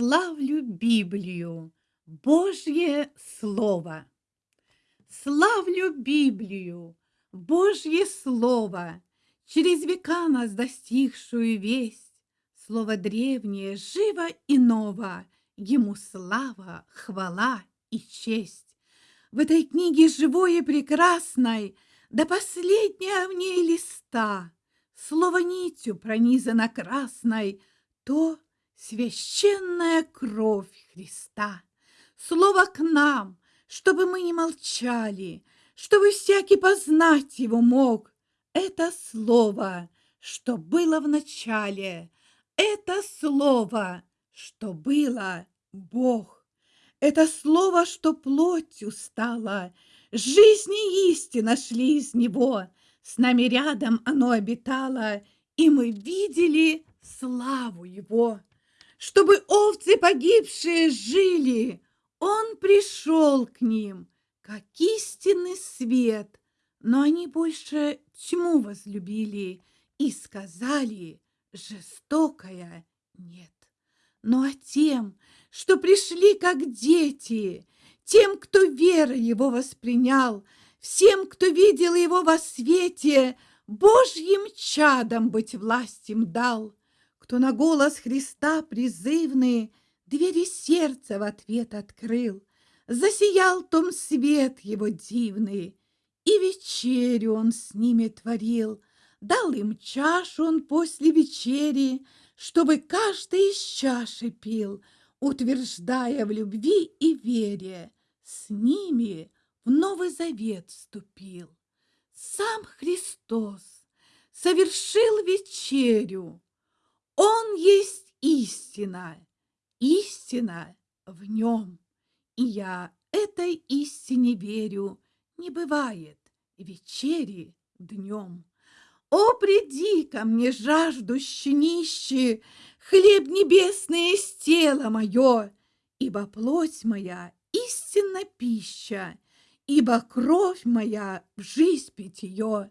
славлю Библию, Божье Слово. Славлю Библию, Божье Слово, Через века нас достигшую весть. Слово древнее, живо и ново, Ему слава, хвала и честь. В этой книге живой и прекрасной До последнего в ней листа Слово нитью пронизано красной, То священная кровь Христа. Слово к нам, чтобы мы не молчали, Чтобы всякий познать его мог. Это слово, что было в начале, Это слово, что было Бог. Это слово, что плотью стало, Жизнь и истина шли из него, С нами рядом оно обитало, И мы видели славу его. Чтобы овцы погибшие жили, Он пришел к ним, как истинный свет, Но они больше тьму возлюбили И сказали, жестокая нет. Ну а тем, что пришли как дети, Тем, кто верой его воспринял, Всем, кто видел его во свете, Божьим чадом быть власть им дал — кто на голос Христа призывный Двери сердца в ответ открыл, Засиял том свет его дивный, И вечерю он с ними творил, Дал им чашу он после вечери, Чтобы каждый из чаши пил, Утверждая в любви и вере, С ними в Новый Завет вступил. Сам Христос совершил вечерю, он есть истина, истина в нем. И я этой истине верю, не бывает вечери днем. О, приди ко мне, жаждущий нищий, Хлеб небесный из тела мое, Ибо плоть моя истинна пища, Ибо кровь моя в жизнь питье.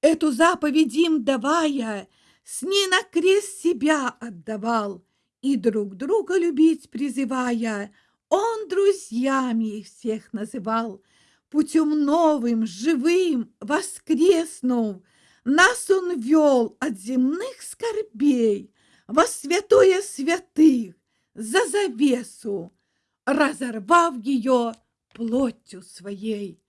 Эту заповедь им давая, с ней на крест себя отдавал, И друг друга любить призывая, Он друзьями их всех называл. Путем новым, живым, воскреснув, Нас он вел от земных скорбей Во святое святых, за завесу, Разорвав ее плотью своей.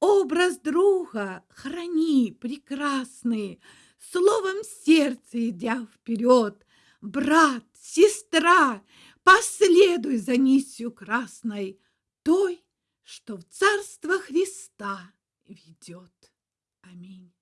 Образ друга храни прекрасный, Словом сердце идя вперед, Брат, сестра, последуй за нитью красной, Той, что в Царство Христа ведет. Аминь.